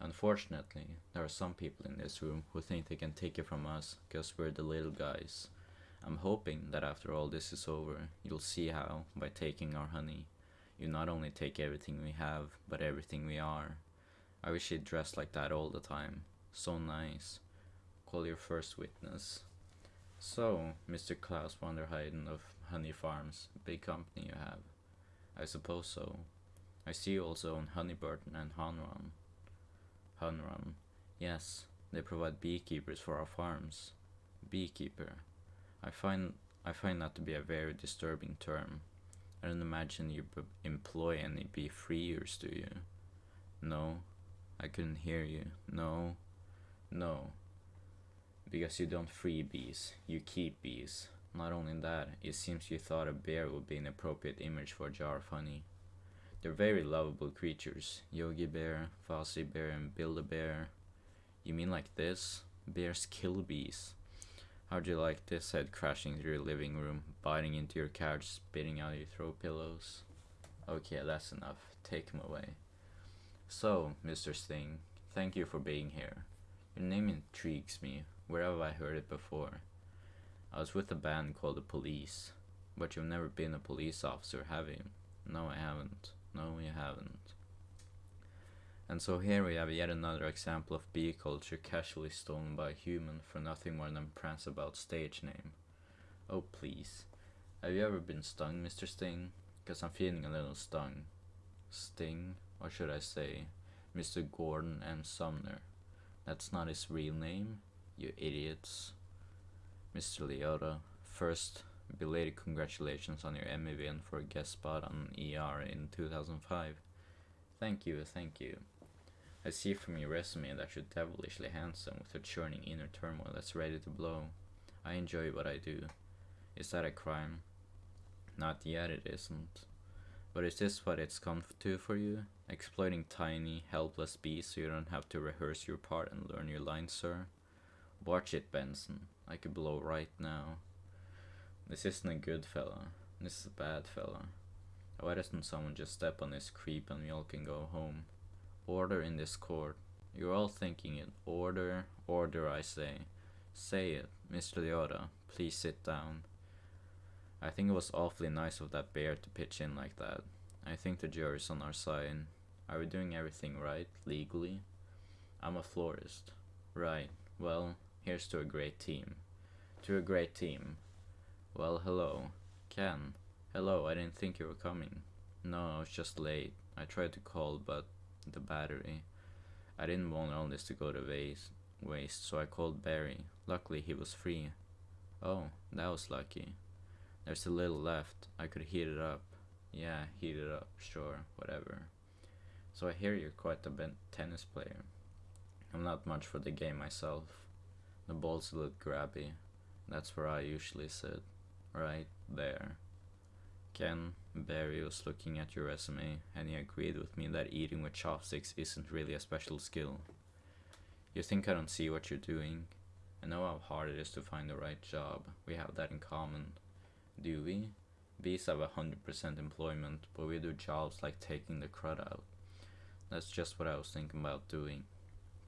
Unfortunately, there are some people in this room who think they can take it from us because we're the little guys. I'm hoping that after all this is over, you'll see how, by taking our honey, you not only take everything we have, but everything we are. I wish you'd dressed like that all the time. So nice. Call your first witness. So, Mr. Klaus von der Heiden of Honey Farms, big company you have. I suppose so. I see you also own Honeyburton and Hanron. Hunrun. Yes, they provide beekeepers for our farms. Beekeeper. I find I find that to be a very disturbing term. I don't imagine you employ any bee freers, do you? No, I couldn't hear you. No, no. Because you don't free bees, you keep bees. Not only that, it seems you thought a bear would be an appropriate image for a jar of honey. They're very lovable creatures. Yogi Bear, Fozzie Bear, and Build-A-Bear. You mean like this? Bears kill bees. How'd you like this head crashing through your living room, biting into your couch, spitting out your throw pillows? Okay, that's enough. Take him away. So, Mr. Sting, thank you for being here. Your name intrigues me. Where have I heard it before? I was with a band called the Police. But you've never been a police officer, have you? No, I haven't. No, you haven't. And so here we have yet another example of bee culture casually stolen by a human for nothing more than prance about stage name. Oh please. Have you ever been stung, Mr. Sting? Because I'm feeling a little stung. Sting? Or should I say, Mr. Gordon M. Sumner? That's not his real name, you idiots. Mr. Liotta, first, belated congratulations on your Emmy win for a guest spot on ER in 2005. Thank you, thank you. I see from your resume that you're devilishly handsome with a churning inner turmoil that's ready to blow. I enjoy what I do. Is that a crime? Not yet, it isn't. But is this what it's come to for you? Exploiting tiny, helpless bees so you don't have to rehearse your part and learn your lines, sir? Watch it, Benson. I could blow right now. This isn't a good fella. This is a bad fella. Why doesn't someone just step on this creep and we all can go home? Order in this court. You're all thinking it. Order, order, I say. Say it. Mr. Liotta, please sit down. I think it was awfully nice of that bear to pitch in like that. I think the jury's on our side. Are we doing everything right, legally? I'm a florist. Right. Well, here's to a great team. To a great team. Well, hello. Ken. Hello, I didn't think you were coming. No, I was just late. I tried to call, but the battery. I didn't want all this to go to waste, so I called Barry. Luckily, he was free. Oh, that was lucky. There's a little left. I could heat it up. Yeah, heat it up, sure, whatever. So I hear you're quite a tennis player. I'm not much for the game myself. The ball's a little grabby. That's where I usually sit. Right there. Ken Barry was looking at your resume, and he agreed with me that eating with chopsticks isn't really a special skill. You think I don't see what you're doing? I know how hard it is to find the right job. We have that in common. Do we? Bees have a hundred percent employment, but we do jobs like taking the crud out. That's just what I was thinking about doing.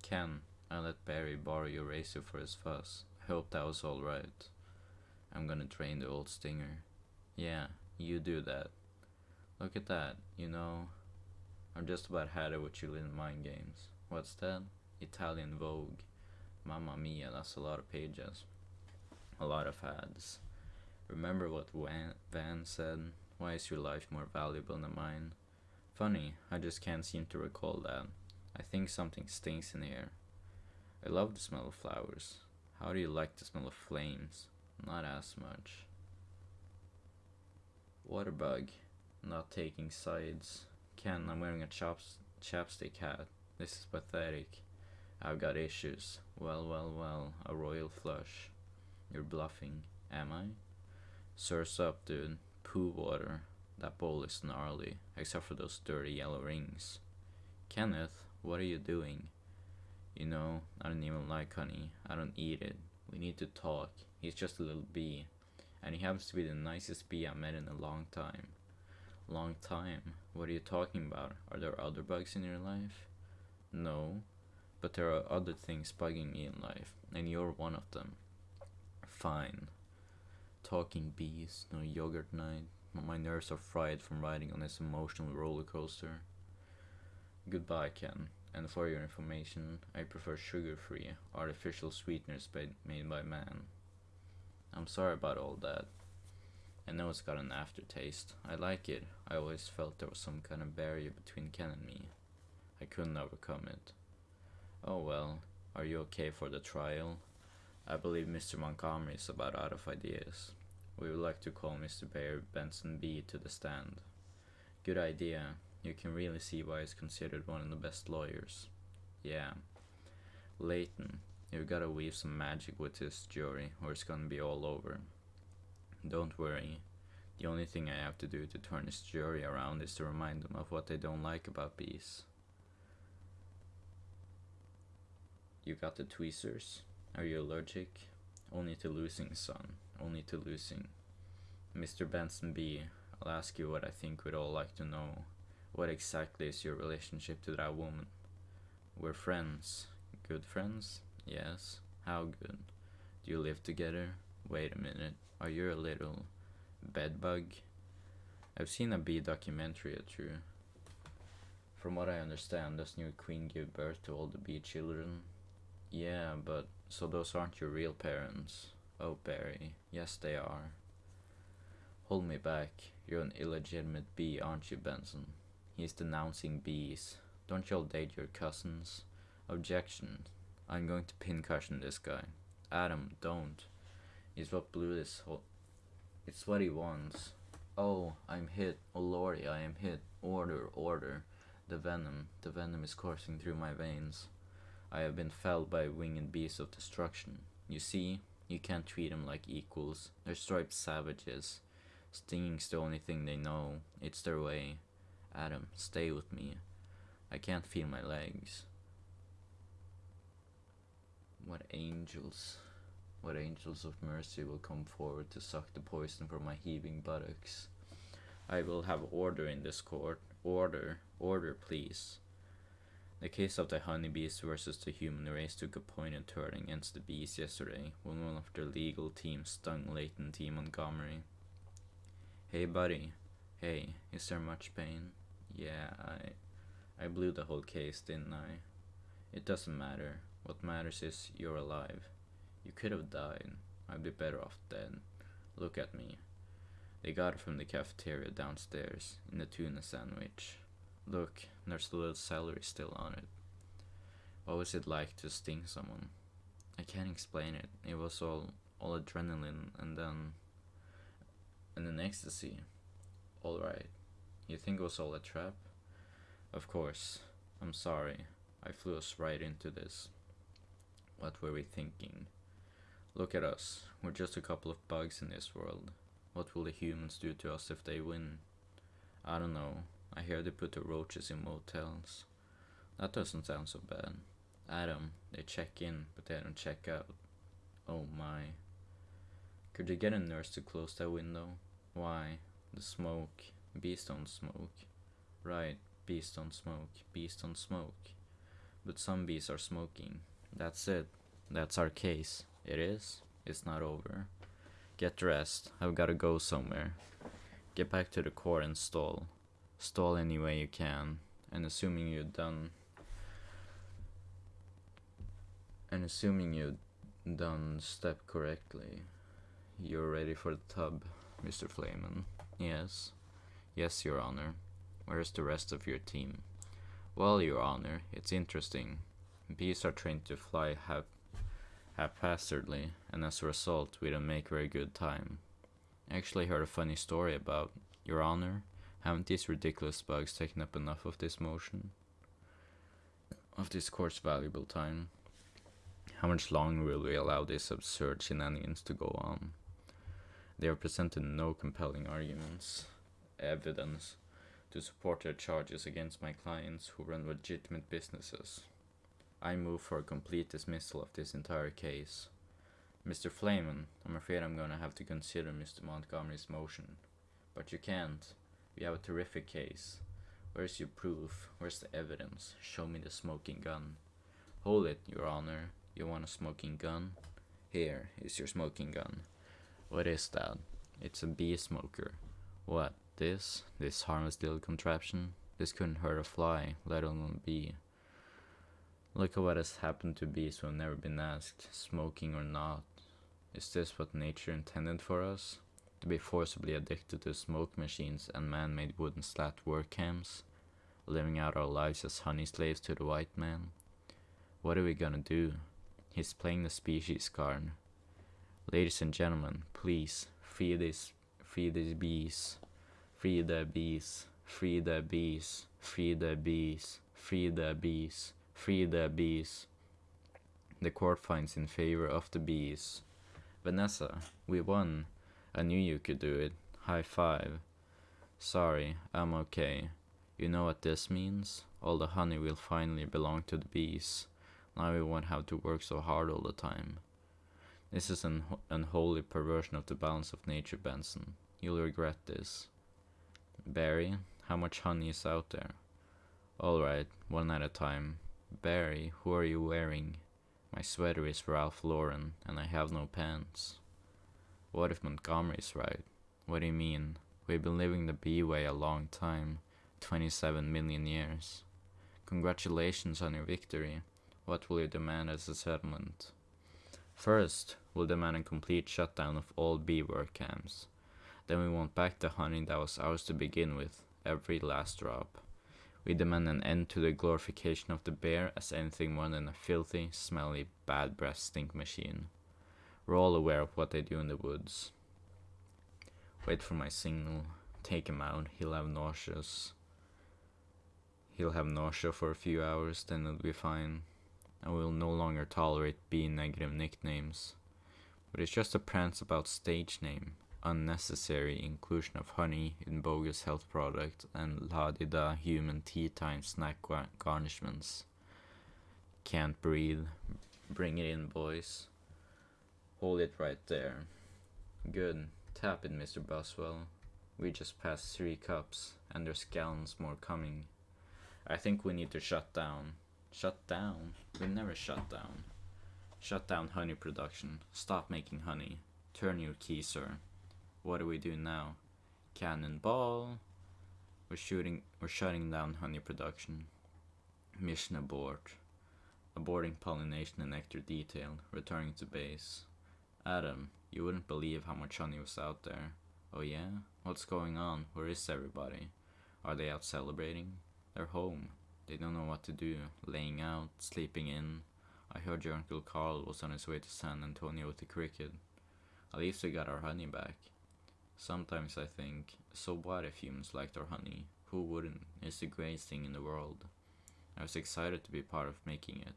Ken, I let Barry borrow your razor for his fuzz. I hope that was alright. I'm gonna train the old stinger. Yeah, you do that. Look at that, you know. I'm just about had it with you little mind games. What's that? Italian Vogue. Mamma mia, that's a lot of pages. A lot of ads. Remember what Van, Van said? Why is your life more valuable than mine? Funny, I just can't seem to recall that. I think something stinks in here. I love the smell of flowers. How do you like the smell of flames? Not as much. Waterbug. Not taking sides. Ken, I'm wearing a chaps- chapstick hat. This is pathetic. I've got issues. Well, well, well. A royal flush. You're bluffing. Am I? Surf's up, dude. Poo water. That bowl is gnarly, except for those dirty yellow rings. Kenneth, what are you doing? You know, I don't even like honey. I don't eat it. We need to talk. He's just a little bee. And he happens to be the nicest bee I've met in a long time. Long time? What are you talking about? Are there other bugs in your life? No, but there are other things bugging me in life, and you're one of them. Fine. Talking bees, no yogurt night. My nerves are fried from riding on this emotional roller coaster. Goodbye, Ken. And for your information, I prefer sugar free, artificial sweeteners made by man. I'm sorry about all that. I know it's got an aftertaste. I like it. I always felt there was some kind of barrier between Ken and me. I couldn't overcome it. Oh well, are you okay for the trial? I believe Mr. Montgomery is about out of ideas. We would like to call Mr. Bear Benson B to the stand. Good idea. You can really see why he's considered one of the best lawyers. Yeah. Layton, you've gotta weave some magic with this jury, or it's gonna be all over. Don't worry. The only thing I have to do to turn this jury around is to remind them of what they don't like about bees. You got the tweezers? Are you allergic? Only to losing, son. Only to losing. Mr. Benson B., I'll ask you what I think we'd all like to know. What exactly is your relationship to that woman? We're friends. Good friends? Yes. How good? Do you live together? Wait a minute. Are you a little bedbug? I've seen a bee documentary or two. From what I understand, does new queen give birth to all the bee children? Yeah, but so those aren't your real parents. Oh, Barry. Yes, they are. Hold me back. You're an illegitimate bee, aren't you, Benson? He's denouncing bees. Don't y'all date your cousins? Objection. I'm going to pincushion this guy. Adam, don't. He's what blew this whole... It's what he wants. Oh, I'm hit. Oh, Lordy, I am hit. Order, order. The venom. The venom is coursing through my veins. I have been felled by winged beasts of destruction. You see, you can't treat them like equals. They're striped savages. Stinging's the only thing they know. It's their way. Adam, stay with me. I can't feel my legs. What angels, what angels of mercy will come forward to suck the poison from my heaving buttocks? I will have order in this court. Order, order, please. The case of the honeybees versus the human race took a pointed turn against the bees yesterday when one of their legal teams stung Layton T. Montgomery. Hey, buddy. Hey, is there much pain? Yeah, I, I blew the whole case, didn't I? It doesn't matter. What matters is you're alive. You could have died. I'd be better off dead. Look at me. They got it from the cafeteria downstairs in the tuna sandwich. Look, there's a little celery still on it. What was it like to sting someone? I can't explain it. It was all all adrenaline and then and then ecstasy. Alright. You think it was all a trap? Of course. I'm sorry. I flew us right into this. What were we thinking? Look at us. We're just a couple of bugs in this world. What will the humans do to us if they win? I don't know. I hear they put the roaches in motels. That doesn't sound so bad. Adam, they check in, but they don't check out. Oh my. Could you get a nurse to close that window? Why? The smoke. Bees don't smoke. Right, bees don't smoke. Bees don't smoke. But some bees are smoking. That's it. That's our case. It is? It's not over. Get dressed. I've gotta go somewhere. Get back to the core and stall. Stall any way you can. and assuming you've done and assuming you've done step correctly, you're ready for the tub, Mr. Flayman. Yes. Yes, Your Honor. Where's the rest of your team? Well, Your Honor, it's interesting. Bees are trained to fly hap haphazardly, and as a result, we don't make very good time. I actually heard a funny story about Your Honor. Haven't these ridiculous bugs taken up enough of this motion? Of this court's valuable time? How much longer will we allow these absurd shenanigans to go on? They have presented no compelling arguments, evidence, to support their charges against my clients who run legitimate businesses. I move for a complete dismissal of this entire case. Mr. Flayman, I'm afraid I'm gonna have to consider Mr. Montgomery's motion. But you can't. We have a terrific case. Where's your proof? Where's the evidence? Show me the smoking gun. Hold it, Your Honor. You want a smoking gun? Here is your smoking gun. What is that? It's a bee smoker. What? This? This harmless little contraption? This couldn't hurt a fly, let alone a bee. Look at what has happened to bees who have never been asked, smoking or not. Is this what nature intended for us? To be forcibly addicted to smoke machines and man made wooden slat work camps? Living out our lives as honey slaves to the white man? What are we gonna do? He's playing the species card. Ladies and gentlemen, please free these free these bees. Free the bees. Free the bees. Free the bees. Free the bees. Free the bees. The court finds in favor of the bees. Vanessa, we won. I knew you could do it. High five. Sorry, I'm okay. You know what this means? All the honey will finally belong to the bees. Now we won't have to work so hard all the time. This is an unholy perversion of the balance of nature, Benson. You'll regret this. Barry, how much honey is out there? Alright, one at a time. Barry, who are you wearing? My sweater is Ralph Lauren, and I have no pants. What if Montgomery's right? What do you mean? We've been living the bee way a long time 27 million years. Congratulations on your victory. What will you demand as a settlement? First, we'll demand a complete shutdown of all bee work camps. Then we want back the honey that was ours to begin with, every last drop. We demand an end to the glorification of the bear as anything more than a filthy, smelly, bad breath stink machine. We're all aware of what they do in the woods. Wait for my signal. Take him out. He'll have nauseous. He'll have nausea for a few hours, then it'll be fine. I will no longer tolerate B negative nicknames. But it's just a prance about stage name, unnecessary inclusion of honey in bogus health products and la di da human tea time snack garnishments. Can't breathe. Bring it in, boys. Hold it right there. Good. Tap it, Mr. Buzzwell. We just passed three cups, and there's gallons more coming. I think we need to shut down. Shut down? We never shut down. Shut down honey production. Stop making honey. Turn your key, sir. What do we do now? Cannonball. We're shooting. We're shutting down honey production. Mission abort. Aborting pollination and nectar detail. Returning to base. Adam, you wouldn't believe how much honey was out there. Oh yeah? What's going on? Where is everybody? Are they out celebrating? They're home. They don't know what to do, laying out, sleeping in. I heard your Uncle Carl was on his way to San Antonio with the cricket. At least we got our honey back. Sometimes I think, so what if humans liked our honey? Who wouldn't? It's the greatest thing in the world. I was excited to be part of making it.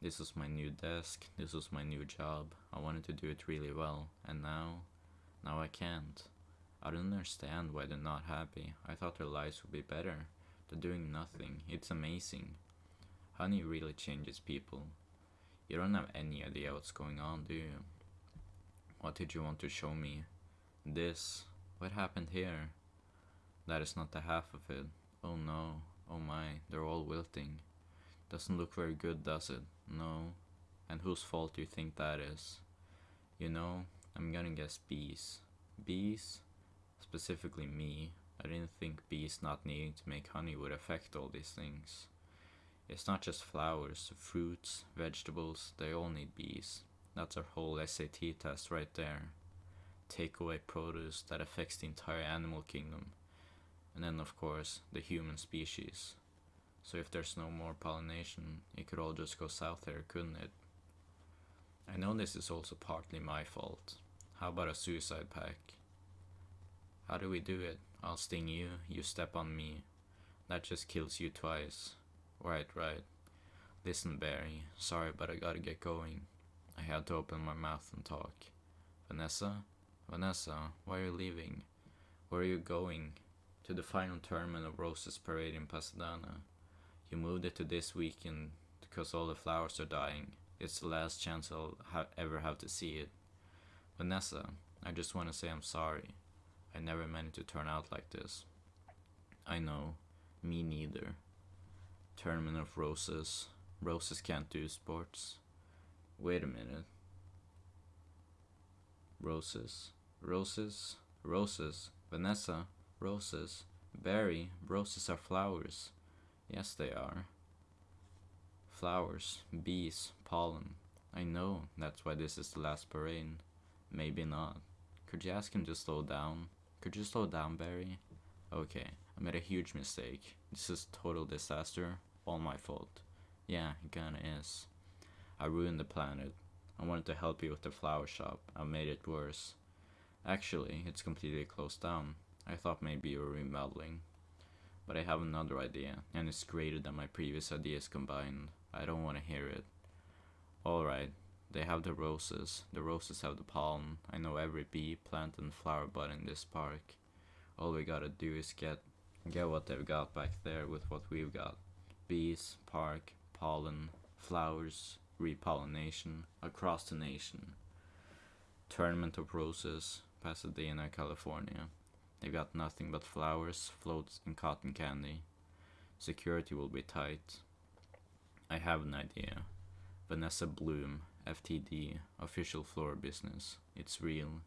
This was my new desk, this was my new job. I wanted to do it really well, and now, now I can't. I don't understand why they're not happy. I thought their lives would be better. They're doing nothing. It's amazing. Honey really changes people. You don't have any idea what's going on, do you? What did you want to show me? This? What happened here? That is not the half of it. Oh no. Oh my, they're all wilting. Doesn't look very good, does it? No. And whose fault do you think that is? You know, I'm gonna guess bees. Bees? Specifically me. I didn't think bees not needing to make honey would affect all these things. It's not just flowers, fruits, vegetables, they all need bees. That's our whole SAT test right there. Take away produce that affects the entire animal kingdom. And then, of course, the human species. So if there's no more pollination, it could all just go south there, couldn't it? I know this is also partly my fault. How about a suicide pact? How do we do it? I'll sting you, you step on me. That just kills you twice. Right, right. Listen, Barry, sorry, but I gotta get going. I had to open my mouth and talk. Vanessa? Vanessa, why are you leaving? Where are you going? To the final tournament of Roses Parade in Pasadena. You moved it to this weekend because all the flowers are dying. It's the last chance I'll ha- ever have to see it. Vanessa, I just want to say I'm sorry. I never meant it to turn out like this. I know. Me neither. Tournament of Roses. Roses can't do sports. Wait a minute. Roses. Roses. Roses. Vanessa. Roses. Barry. Roses are flowers. Yes, they are. Flowers. Bees. Pollen. I know that's why this is the last parade. Maybe not. Could you ask him to slow down? Could you slow down, Barry? Okay, I made a huge mistake. This is total disaster. All my fault. Yeah, it kinda is. I ruined the planet. I wanted to help you with the flower shop. I made it worse. Actually, it's completely closed down. I thought maybe you were remodeling. But I have another idea, and it's greater than my previous ideas combined. I don't want to hear it. Alright, they have the roses. The roses have the pollen. I know every bee, plant, and flower bud in this park. All we gotta do is get get what they've got back there with what we've got. Bees, park, pollen, flowers, repollination across the nation. Tournament of Roses, Pasadena, California. They've got nothing but flowers, floats, and cotton candy. Security will be tight. I have an idea. Vanessa Bloom, FTD, official floor business. It's real.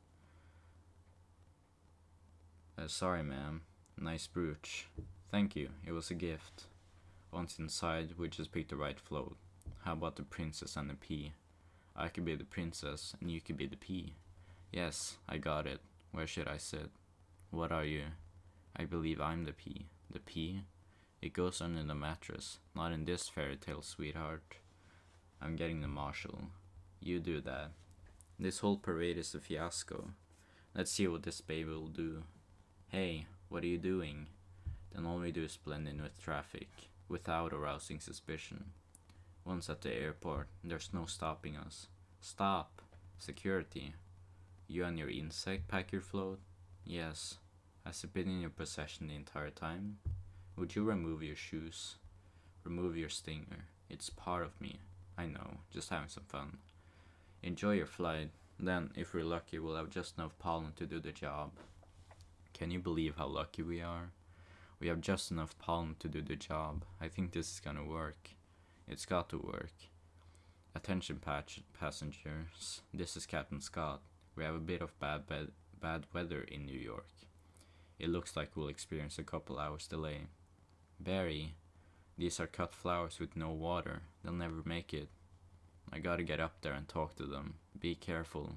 Uh, sorry, ma'am. Nice brooch. Thank you, it was a gift. Once inside, we just picked the right float. How about the princess and the pea? I could be the princess, and you could be the pea. Yes, I got it. Where should I sit? What are you? I believe I'm the pea. The pea? It goes under the mattress. Not in this fairy tale, sweetheart. I'm getting the marshal. You do that. This whole parade is a fiasco. Let's see what this baby will do. Hey, what are you doing? Then all we do is blend in with traffic, without arousing suspicion. Once at the airport, there's no stopping us. Stop! Security. You and your insect pack your float? Yes. Has it been in your possession the entire time? Would you remove your shoes? Remove your stinger. It's part of me. I know, just having some fun. Enjoy your flight. Then, if we're lucky, we'll have just enough pollen to do the job. Can you believe how lucky we are? We have just enough pollen to do the job. I think this is gonna work. It's got to work. Attention passengers. This is Captain Scott. We have a bit of bad bed bad weather in New York. It looks like we'll experience a couple hours delay. Barry, these are cut flowers with no water. They'll never make it. I gotta get up there and talk to them. Be careful.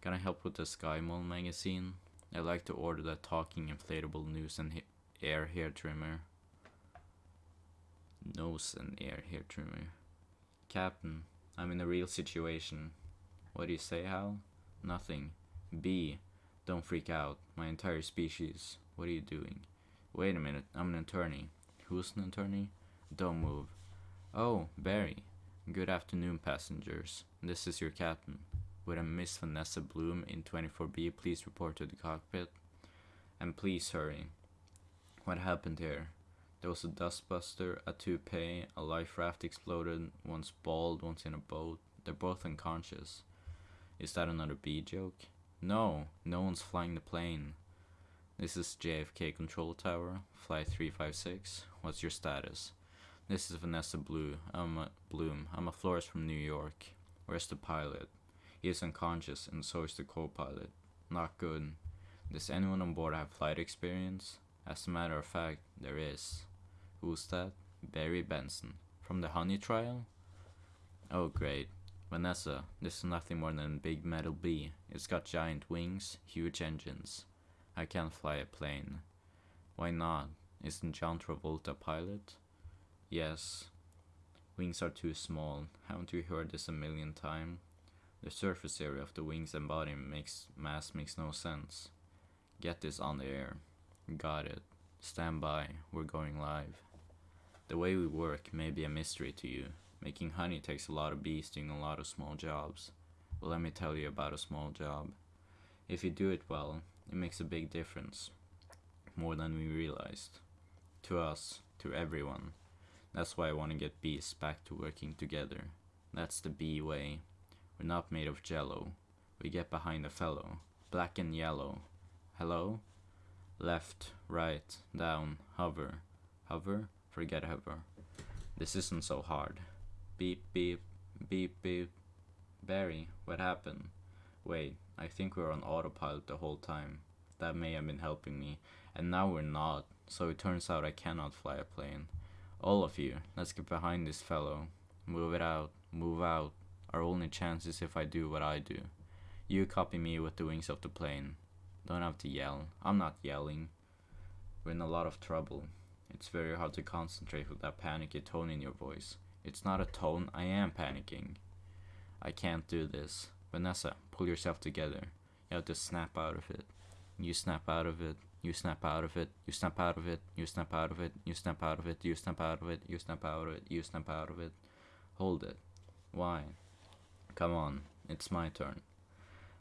Can I help with the Sky Mall magazine? I'd like to order that talking inflatable nose and air hair trimmer. Nose and air hair trimmer. Captain, I'm in a real situation. What do you say, Hal? Nothing. B, don't freak out. My entire species. What are you doing? Wait a minute, I'm an attorney. Who's an attorney? Don't move. Oh, Barry. Good afternoon, passengers. This is your captain. Would a Miss Vanessa Bloom in 24B please report to the cockpit? And please hurry. What happened here? There was a dustbuster, a toupee, a life raft exploded, one's bald, one's in a boat. They're both unconscious. Is that another B joke? No, no one's flying the plane. This is JFK Control Tower, Flight 356. What's your status? This is Vanessa Blue. I'm a Bloom. I'm a florist from New York. Where's the pilot? He is unconscious, and so is the co-pilot. Not good. Does anyone on board have flight experience? As a matter of fact, there is. Who's that? Barry Benson. From the honey trial? Oh, great. Vanessa, this is nothing more than a big metal bee. It's got giant wings, huge engines. I can't fly a plane. Why not? Isn't John Travolta a pilot? Yes. Wings are too small. Haven't you heard this a million times? The surface area of the wings and body makes mass makes no sense. Get this on the air. Got it. Stand by. We're going live. The way we work may be a mystery to you. Making honey takes a lot of bees doing a lot of small jobs. But let me tell you about a small job. If you do it well, it makes a big difference. More than we realized. To us, to everyone. That's why I want to get bees back to working together. That's the bee way. We're not made of jello. We get behind a fellow. Black and yellow. Hello? Left, right, down, hover. Hover? Forget hover. This isn't so hard. Beep, beep, beep, beep. Barry, what happened? Wait, I think we were on autopilot the whole time. That may have been helping me. And now we're not, so it turns out I cannot fly a plane. All of you, let's get behind this fellow. Move it out, move out. Our only chance is if I do what I do. You copy me with the wings of the plane. Don't have to yell. I'm not yelling. We're in a lot of trouble. It's very hard to concentrate with that panicky tone in your voice. It's not a tone, I am panicking. I can't do this. Vanessa, pull yourself together. You have to snap out of it. You snap out of it. You snap out of it. You snap out of it. You snap out of it. You snap out of it. You snap out of it. You snap out of it. You snap out of it. Hold it. Why? Come on, it's my turn.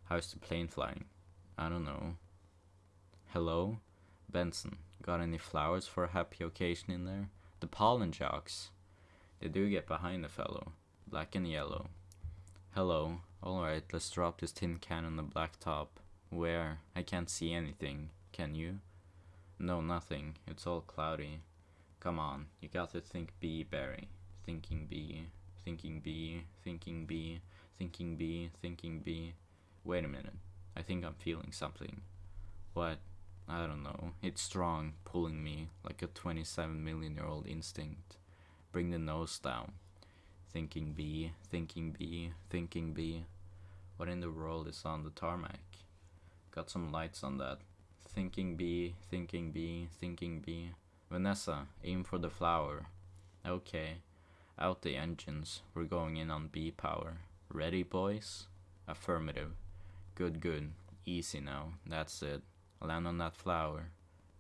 How's the plane flying? I don't know. Hello? Benson, got any flowers for a happy occasion in there? The pollen jocks. They do get behind the fellow. Black and yellow. Hello. Alright, let's drop this tin can on the black top. Where? I can't see anything. Can you? No, nothing. It's all cloudy. Come on, you got to think bee, Barry. Thinking bee, thinking bee, thinking bee, thinking bee, thinking bee. Wait a minute. I think I'm feeling something. What? I don't know. It's strong, pulling me like a 27 million year old instinct. Bring the nose down. Thinking bee, thinking bee, thinking bee. What in the world is on the tarmac? Got some lights on that. Thinking bee, thinking bee, thinking bee. Vanessa, aim for the flower. Okay. Out the engines. We're going in on bee power. Ready, boys? Affirmative. Good, good. Easy now. That's it. Land on that flower.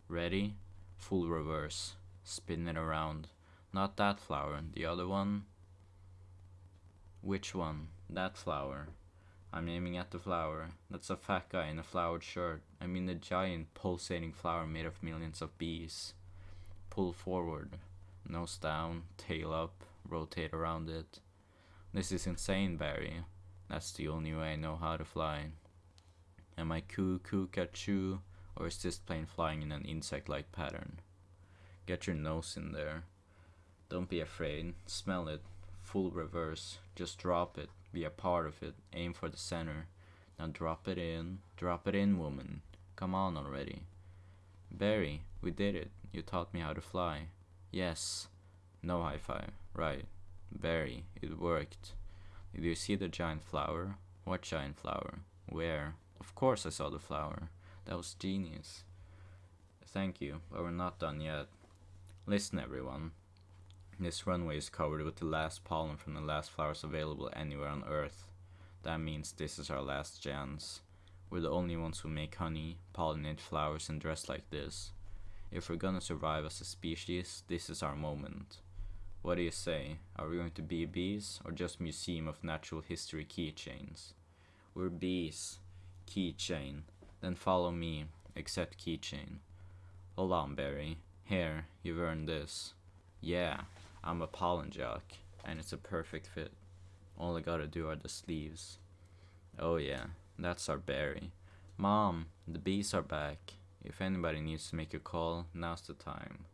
Ready? Full reverse. Spin it around. Not that flower. The other one? Which one? That flower. I'm aiming at the flower. That's a fat guy in a flowered shirt. I mean the giant pulsating flower made of millions of bees. Pull forward. Nose down, tail up, rotate around it. This is insane, Barry. That's the only way I know how to fly. Am I coo coo choo, or is this plane flying in an insect-like pattern? Get your nose in there. Don't be afraid. Smell it. Full reverse. Just drop it. Be a part of it. Aim for the center. Now drop it in. Drop it in, woman. Come on already. Barry, we did it. You taught me how to fly. Yes. No high five. Right. Barry, it worked. Did you see the giant flower? What giant flower? Where? Of course I saw the flower. That was genius. Thank you, but we're not done yet. Listen, everyone. This runway is covered with the last pollen from the last flowers available anywhere on Earth. That means this is our last chance. We're the only ones who make honey, pollinate flowers, and dress like this. If we're gonna survive as a species, this is our moment. What do you say? Are we going to be bees or just Museum of Natural History keychains? We're bees. Keychain. Then follow me. Accept keychain. Hold on, Barry. Here, you've earned this. Yeah, I'm a pollen jock, and it's a perfect fit. All I gotta do are the sleeves. Oh yeah, that's our Barry. Mom, the bees are back. If anybody needs to make a call, now's the time.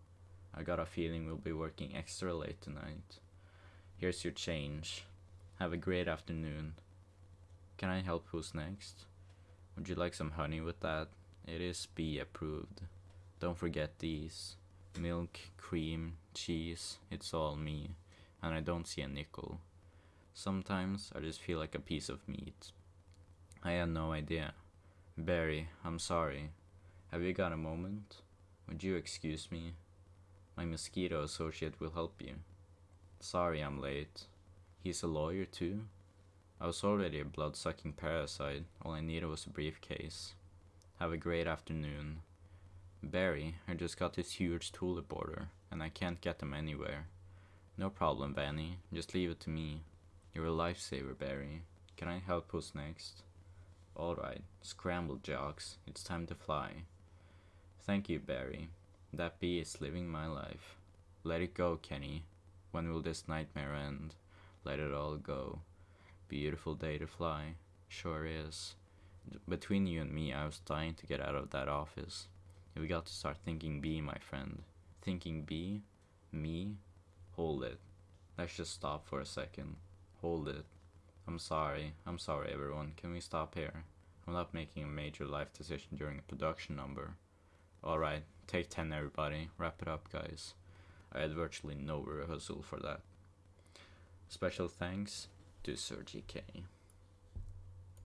I got a feeling we'll be working extra late tonight. Here's your change. Have a great afternoon. Can I help who's next? Would you like some honey with that? It is bee approved. Don't forget these. Milk, cream, cheese, it's all me. And I don't see a nickel. Sometimes I just feel like a piece of meat. I had no idea. Barry, I'm sorry. Have you got a moment? Would you excuse me? My mosquito associate will help you. Sorry I'm late. He's a lawyer too? I was already a blood sucking parasite, all I needed was a briefcase. Have a great afternoon. Barry, I just got this huge tulip order, and I can't get them anywhere. No problem, Vanny, just leave it to me. You're a lifesaver, Barry. Can I help who's next? Alright, scramble jocks, it's time to fly. Thank you, Barry. That bee is living my life. Let it go, Kenny. When will this nightmare end? Let it all go. Beautiful day to fly. Sure is. Between you and me, I was dying to get out of that office. We got to start thinking bee, my friend. Thinking bee? Me? Hold it. Let's just stop for a second. Hold it. I'm sorry. I'm sorry, everyone. Can we stop here? I'm not making a major life decision during a production number. Alright, take 10, everybody. Wrap it up, guys. I had virtually no rehearsal for that. Special thanks to Sir GK.